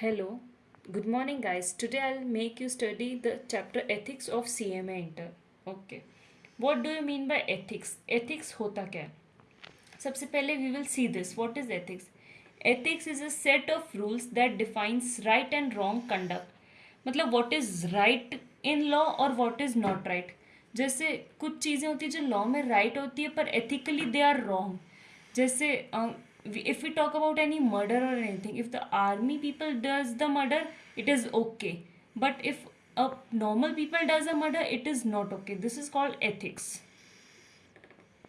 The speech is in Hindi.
Hello, good morning, guys. Today I'll make you study the chapter Ethics of CMA Inter. Okay. What do you mean by ethics? Ethics होता क्या है सबसे पहले we will see this. What is ethics? Ethics is a set of rules that defines right and wrong conduct. मतलब what is right in law और what is not right. जैसे कुछ चीज़ें होती है जो लॉ में राइट right होती है पर एथिकली दे आर रॉन्ग जैसे if you talk about any murder और anything if the army people does the murder it is okay but if a normal people does a murder it is not okay this is called ethics